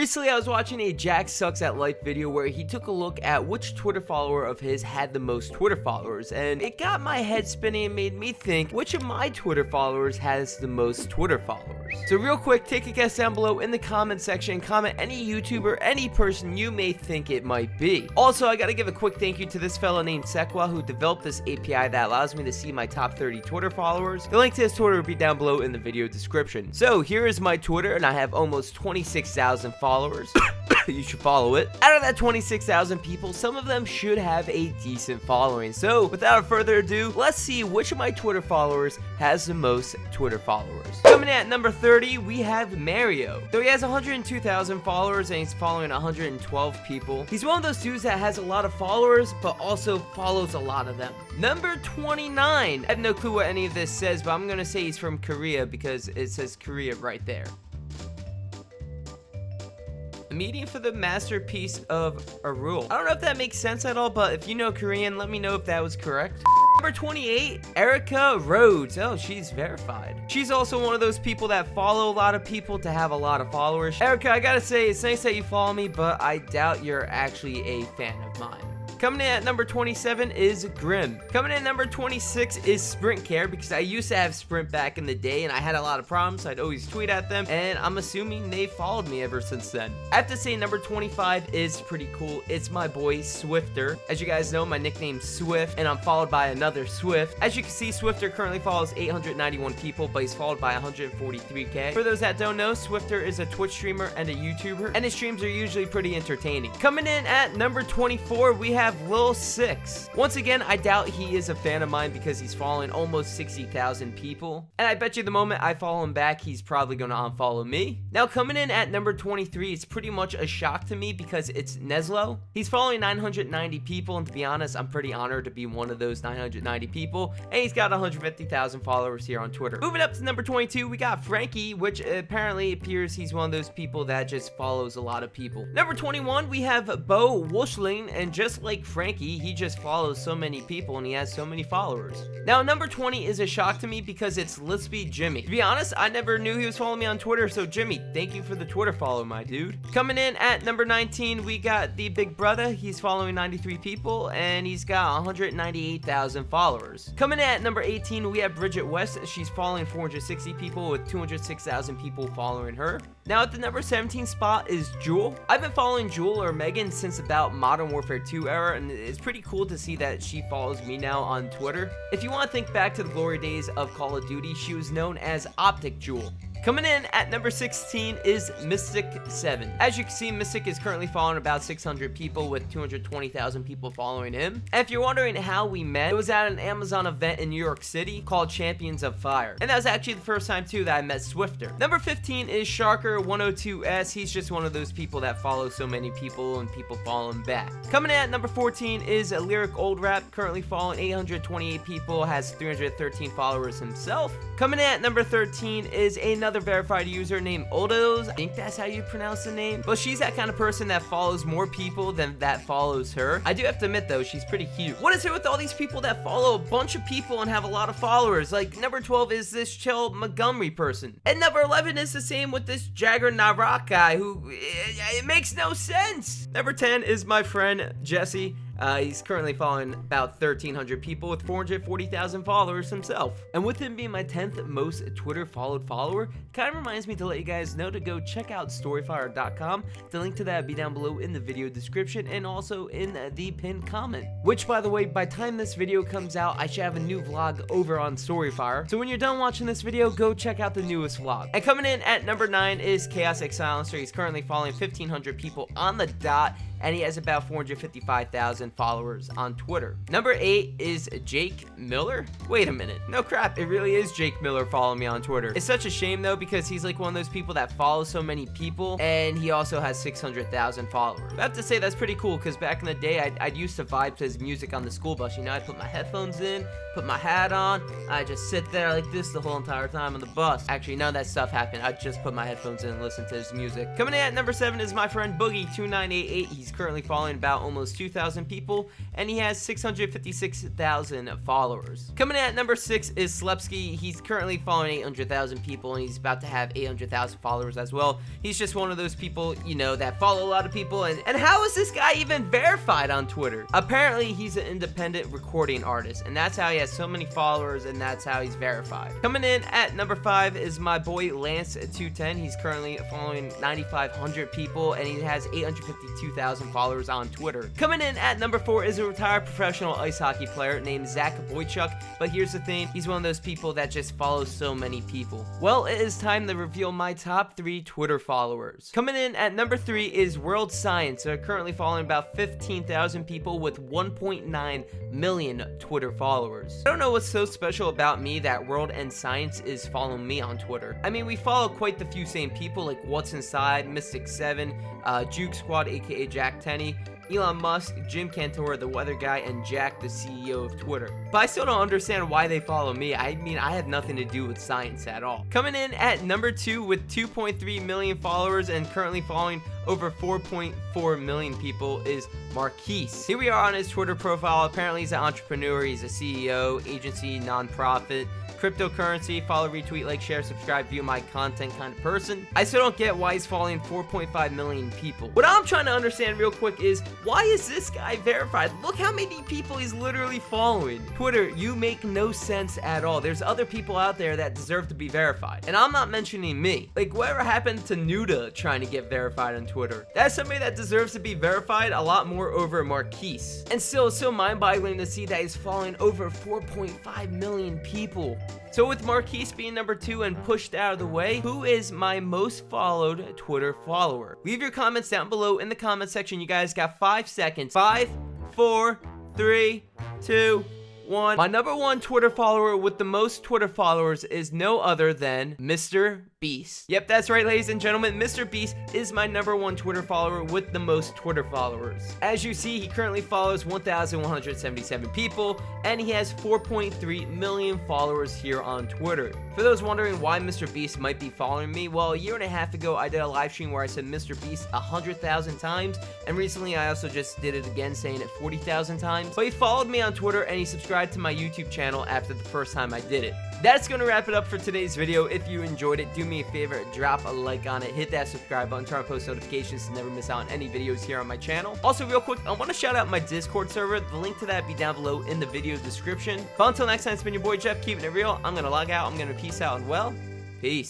Recently, I was watching a Jack Sucks at Life video where he took a look at which Twitter follower of his had the most Twitter followers, and it got my head spinning and made me think which of my Twitter followers has the most Twitter followers. So real quick, take a guess down below in the comment section comment any YouTuber, any person you may think it might be. Also, I gotta give a quick thank you to this fella named Sequa who developed this API that allows me to see my top 30 Twitter followers. The link to his Twitter will be down below in the video description. So here is my Twitter and I have almost 26,000 followers. you should follow it. Out of that 26,000 people, some of them should have a decent following. So without further ado, let's see which of my Twitter followers has the most Twitter followers. Coming at number 30, we have Mario. Though he has 102,000 followers and he's following 112 people, he's one of those dudes that has a lot of followers, but also follows a lot of them. Number 29. I have no clue what any of this says, but I'm gonna say he's from Korea because it says Korea right there. Meeting for the masterpiece of a rule. I don't know if that makes sense at all, but if you know Korean, let me know if that was correct. Number 28, Erica Rhodes. Oh, she's verified. She's also one of those people that follow a lot of people to have a lot of followers. Erica, I gotta say, it's nice that you follow me, but I doubt you're actually a fan of mine. Coming in at number 27 is Grim. Coming in at number 26 is Sprint Care because I used to have Sprint back in the day and I had a lot of problems. So I'd always tweet at them and I'm assuming they followed me ever since then. I have to say number 25 is pretty cool. It's my boy Swifter. As you guys know, my nickname's Swift and I'm followed by another Swift. As you can see, Swifter currently follows 891 people, but he's followed by 143k. For those that don't know, Swifter is a Twitch streamer and a YouTuber, and his streams are usually pretty entertaining. Coming in at number 24, we have have Lil Six. Once again, I doubt he is a fan of mine because he's following almost 60,000 people. And I bet you the moment I follow him back, he's probably going to unfollow me. Now, coming in at number 23, it's pretty much a shock to me because it's Neslo. He's following 990 people, and to be honest, I'm pretty honored to be one of those 990 people. And he's got 150,000 followers here on Twitter. Moving up to number 22, we got Frankie, which apparently appears he's one of those people that just follows a lot of people. Number 21, we have Bo Wushling, and just like Frankie, he just follows so many people and he has so many followers. Now, number 20 is a shock to me because it's Lispy Jimmy. To be honest, I never knew he was following me on Twitter, so Jimmy, thank you for the Twitter follow, my dude. Coming in at number 19, we got the big brother. He's following 93 people and he's got 198,000 followers. Coming in at number 18, we have Bridget West. She's following 460 people with 206,000 people following her. Now at the number 17 spot is Jewel. I've been following Jewel or Megan since about Modern Warfare 2 era and it's pretty cool to see that she follows me now on Twitter. If you want to think back to the glory days of Call of Duty, she was known as Optic Jewel. Coming in at number 16 is Mystic7. As you can see, Mystic is currently following about 600 people with 220,000 people following him. And if you're wondering how we met, it was at an Amazon event in New York City called Champions of Fire. And that was actually the first time too that I met Swifter. Number 15 is Sharker102S. He's just one of those people that follow so many people and people follow him back. Coming in at number 14 is a Lyric Old Rap, currently following 828 people, has 313 followers himself. Coming in at number 13 is another another verified user named Odos. I think that's how you pronounce the name. But she's that kind of person that follows more people than that follows her. I do have to admit, though, she's pretty cute. What is it with all these people that follow a bunch of people and have a lot of followers? Like, number 12 is this Chill Montgomery person. And number 11 is the same with this Jagger Narak guy who... It, it makes no sense. Number 10 is my friend Jesse. Uh, he's currently following about 1,300 people with 440,000 followers himself. And with him being my 10th most Twitter followed follower, kind of reminds me to let you guys know to go check out storyfire.com. The link to that will be down below in the video description and also in the pinned comment. Which, by the way, by time this video comes out, I should have a new vlog over on Storyfire. So when you're done watching this video, go check out the newest vlog. And coming in at number 9 is Chaos X Silencer. He's currently following 1,500 people on the dot and he has about 455,000 followers on Twitter. Number 8 is Jake Miller. Wait a minute. No crap, it really is Jake Miller following me on Twitter. It's such a shame though because he's like one of those people that follows so many people and he also has 600,000 followers. I have to say that's pretty cool because back in the day I'd, I'd used to vibe to his music on the school bus. You know, I'd put my headphones in, put my hat on, I just sit there like this the whole entire time on the bus. Actually, none of that stuff happened. I just put my headphones in and listen to his music. Coming in at number 7 is my friend Boogie2988. He's He's currently following about almost 2,000 people, and he has 656,000 followers. Coming in at number 6 is Slepsky. He's currently following 800,000 people, and he's about to have 800,000 followers as well. He's just one of those people, you know, that follow a lot of people, and, and how is this guy even verified on Twitter? Apparently, he's an independent recording artist, and that's how he has so many followers, and that's how he's verified. Coming in at number 5 is my boy Lance210. He's currently following 9,500 people, and he has 852,000 followers on Twitter. Coming in at number 4 is a retired professional ice hockey player named Zach Boychuk, but here's the thing, he's one of those people that just follows so many people. Well, it is time to reveal my top 3 Twitter followers. Coming in at number 3 is World Science, They're currently following about 15,000 people with 1.9 million Twitter followers. I don't know what's so special about me that World and Science is following me on Twitter. I mean, we follow quite the few same people like What's Inside, Mystic7, uh, Juke Squad aka Jack Tenney, Elon Musk, Jim Cantore, the weather guy, and Jack, the CEO of Twitter. But I still don't understand why they follow me. I mean, I have nothing to do with science at all. Coming in at number two with 2.3 million followers and currently following over 4.4 million people is Marquise. Here we are on his Twitter profile. Apparently, he's an entrepreneur, he's a CEO, agency, nonprofit, cryptocurrency, follow, retweet, like, share, subscribe, view my content kind of person. I still don't get why he's following 4.5 million people. What I'm trying to understand real quick is why is this guy verified? Look how many people he's literally following. Twitter, you make no sense at all. There's other people out there that deserve to be verified. And I'm not mentioning me. Like, whatever happened to Nuda trying to get verified on Twitter? That's somebody that deserves to be verified a lot more over Marquise. And still, it's so mind-boggling to see that he's following over 4.5 million people. So with Marquise being number two and pushed out of the way, who is my most followed Twitter follower? Leave your comments down below in the comment section. You guys got five seconds. Five, four, three, two, one. My number one Twitter follower with the most Twitter followers is no other than Mr. Beast. Yep, that's right, ladies and gentlemen. Mr. Beast is my number one Twitter follower with the most Twitter followers. As you see, he currently follows 1,177 people, and he has 4.3 million followers here on Twitter. For those wondering why Mr. Beast might be following me, well, a year and a half ago, I did a live stream where I said Mr. Beast 100,000 times, and recently I also just did it again, saying it 40,000 times. But he followed me on Twitter, and he subscribed to my YouTube channel after the first time I did it. That's to wrap it up for today's video. If you enjoyed it, do me a favor, drop a like on it, hit that subscribe button, turn on post notifications to never miss out on any videos here on my channel. Also, real quick, I want to shout out my Discord server. The link to that be down below in the video description. But until next time, it's been your boy Jeff, keeping it real. I'm to log out. I'm to peace out and well, peace.